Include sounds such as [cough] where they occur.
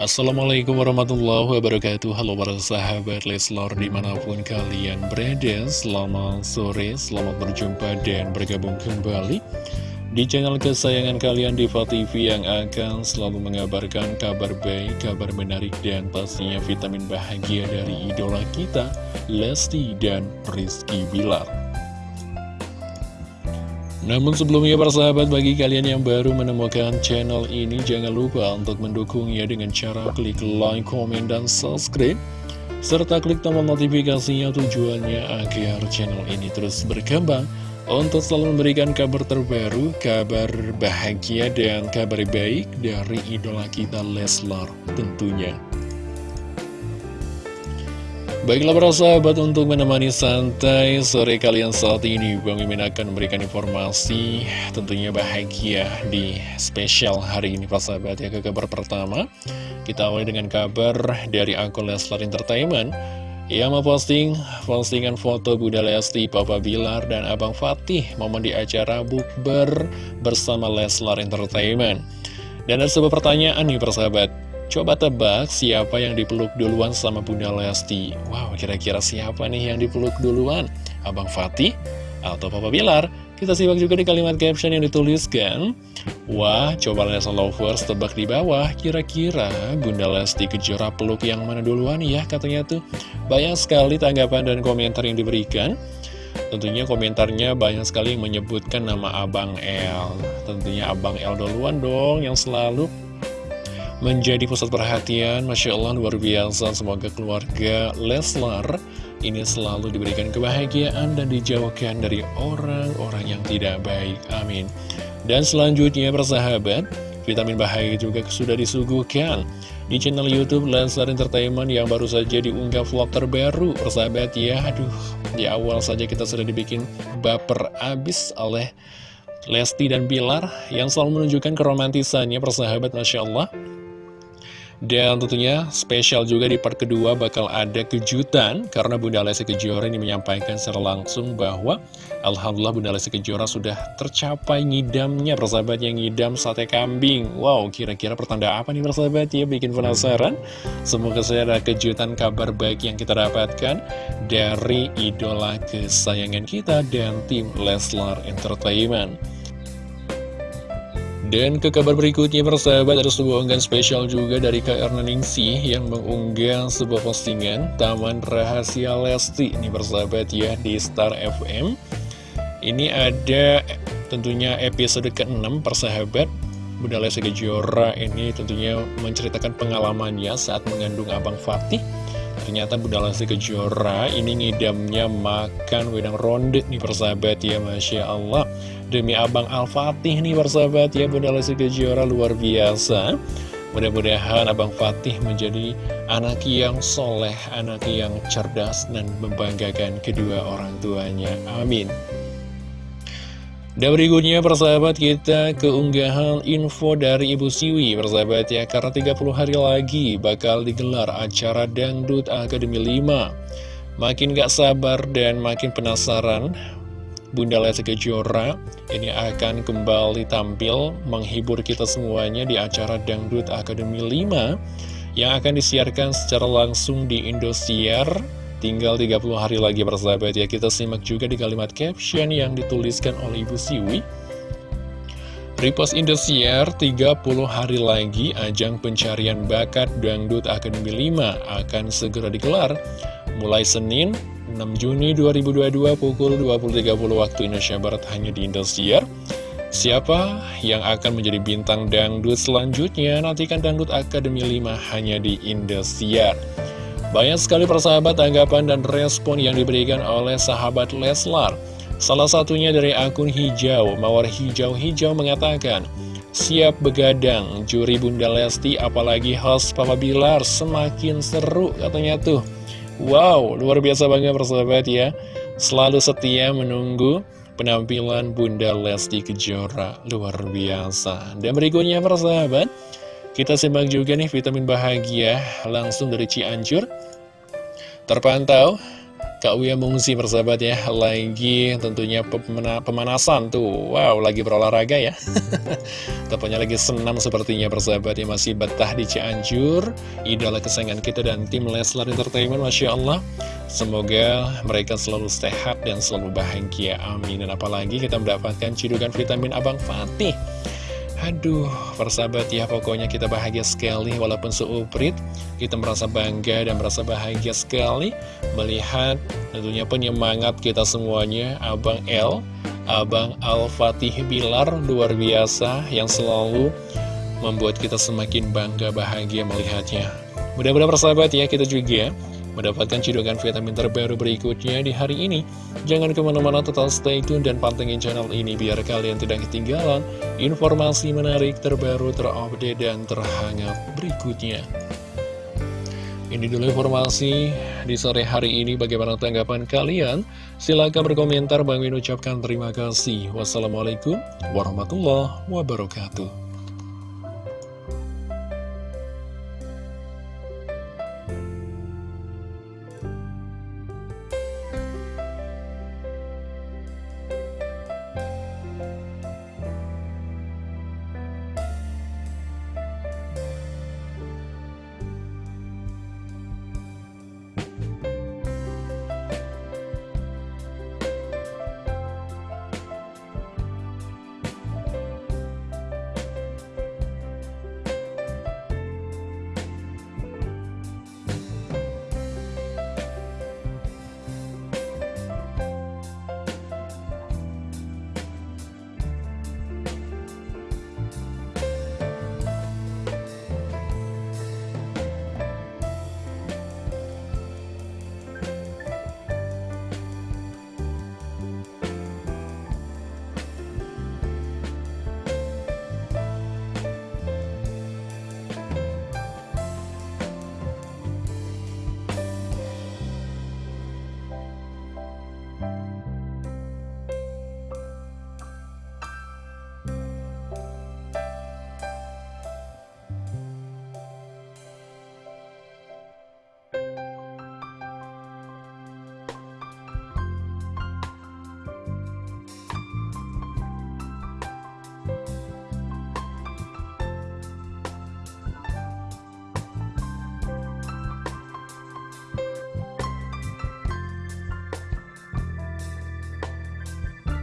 Assalamualaikum warahmatullahi wabarakatuh. Halo para sahabat Leslor di mana pun kalian berada Selamat sore, selamat berjumpa dan bergabung kembali Di channel kesayangan kalian Diva TV yang akan selalu mengabarkan kabar baik, kabar menarik Dan pastinya vitamin bahagia dari idola kita Lesti dan Rizky Bilar namun sebelumnya para sahabat bagi kalian yang baru menemukan channel ini jangan lupa untuk mendukungnya dengan cara klik like, komen, dan subscribe serta klik tombol notifikasinya tujuannya agar channel ini terus berkembang untuk selalu memberikan kabar terbaru, kabar bahagia, dan kabar baik dari idola kita Leslar tentunya. Baiklah para sahabat untuk menemani santai sore kalian saat ini Bang Mimin akan memberikan informasi tentunya bahagia di spesial hari ini para sahabat. Ya ke kabar pertama Kita awali dengan kabar dari akun Leslar Entertainment. Yang memposting postingan foto Bunda Lesti, Papa Bilar, dan Abang Fatih Momen di acara bukber bersama Leslar Entertainment. Dan ada sebuah pertanyaan nih para sahabat Coba tebak siapa yang dipeluk duluan sama Bunda Lesti. Wow, kira-kira siapa nih yang dipeluk duluan? Abang Fatih atau Papa Bilar? Kita simak juga di kalimat caption yang dituliskan. Wah, coba Lesa Lovers tebak di bawah. Kira-kira Bunda Lesti Kejora peluk yang mana duluan ya katanya tuh. Banyak sekali tanggapan dan komentar yang diberikan. Tentunya komentarnya banyak sekali yang menyebutkan nama Abang L Tentunya Abang L duluan dong yang selalu menjadi pusat perhatian. Masya Allah luar biasa. Semoga keluarga Leslar ini selalu diberikan kebahagiaan dan dijauhkan dari orang-orang yang tidak baik. Amin. Dan selanjutnya persahabat Vitamin bahagia juga sudah disuguhkan di channel Youtube Leslar Entertainment yang baru saja diunggah vlog terbaru. Persahabat ya, aduh di awal saja kita sudah dibikin baper abis oleh Lesti dan Bilar yang selalu menunjukkan keromantisannya persahabat Masya Allah dan tentunya spesial juga di part kedua bakal ada kejutan Karena Bunda Lesti Kejora ini menyampaikan secara langsung bahwa Alhamdulillah Bunda Lesti Kejora sudah tercapai ngidamnya persahabat yang ngidam sate kambing. Wow kira-kira pertanda apa nih persahabat? Ya bikin penasaran. Semoga saya ada kejutan kabar baik yang kita dapatkan Dari idola kesayangan kita dan tim Leslar Entertainment dan ke kabar berikutnya persahabat ada sebuah unggahan spesial juga dari Erna Ningsih yang mengunggah sebuah postingan Taman Rahasia Lesti. Ini persahabat ya di Star FM Ini ada tentunya episode ke-6 persahabat. Bunda Lesti Kejora ini tentunya menceritakan pengalamannya saat mengandung Abang Fatih. Ternyata Bunda Lesti Kejora ini ngidamnya makan wedang ronde nih persahabat ya Masya Allah Demi Abang Al-Fatih nih persahabat ya Bunda Lesti Kejora luar biasa Mudah-mudahan Abang Fatih menjadi anak yang soleh, anak yang cerdas dan membanggakan kedua orang tuanya. Amin. Dan berikutnya persahabat kita keunggahan info dari Ibu Siwi persahabat ya Karena 30 hari lagi bakal digelar acara Dangdut Akademi 5 Makin gak sabar dan makin penasaran Bunda Lesti Kejora ini akan kembali tampil menghibur kita semuanya di acara Dangdut Akademi 5 yang akan disiarkan secara langsung di Indosiar. Tinggal 30 hari lagi persahabat ya kita simak juga di kalimat caption yang dituliskan oleh Ibu Siwi. Repost Indosiar 30 hari lagi ajang pencarian bakat Dangdut Akademi 5 akan segera digelar. Mulai Senin 6 Juni 2022 pukul 20.30 waktu Indonesia Barat hanya di Indosiar. Siapa yang akan menjadi bintang dangdut selanjutnya? Nantikan Dangdut Akademi 5 hanya di Indosiar. Banyak sekali persahabat tanggapan dan respon yang diberikan oleh sahabat Leslar. Salah satunya dari akun hijau, Mawar Hijau-Hijau mengatakan, Siap begadang, juri Bunda Lesti apalagi host Papa Bilar semakin seru katanya tuh. Wow, luar biasa banget persahabat ya. Selalu setia menunggu penampilan Bunda Lesti Kejora. Luar biasa. Dan berikutnya persahabat Kita simak juga nih vitamin bahagia Langsung dari Cianjur. Terpantau Kak Uya mengungsi persahabat ya. Lagi tentunya pemanasan tuh. Wow lagi berolahraga ya. [laughs] Tepatnya lagi senam sepertinya persahabat ya. Masih betah di Cianjur. Idola kesayangan kita dan tim Leslar Entertainment Masya Allah. Semoga mereka selalu sehat dan selalu bahagia. Amin. Dan apalagi kita mendapatkan cidukan vitamin Abang Fatih Aduh, persahabat ya, pokoknya kita bahagia sekali walaupun seuprit. Kita merasa bangga dan merasa bahagia sekali melihat tentunya penyemangat kita semuanya, Abang L, Abang Al-Fatih Bilar, luar biasa yang selalu membuat kita semakin bangga bahagia melihatnya. Mudah-mudahan persahabat ya, kita juga mendapatkan cidukan vitamin terbaru berikutnya di hari ini. Jangan ke mana-mana total stay tune dan pantengin channel ini biar kalian tidak ketinggalan informasi menarik terbaru terupdate dan terhangat berikutnya. Ini dulu informasi di sore hari ini. Bagaimana tanggapan kalian? Silahkan berkomentar. Bang Min ucapkan terima kasih. Wassalamualaikum warahmatullahi wabarakatuh.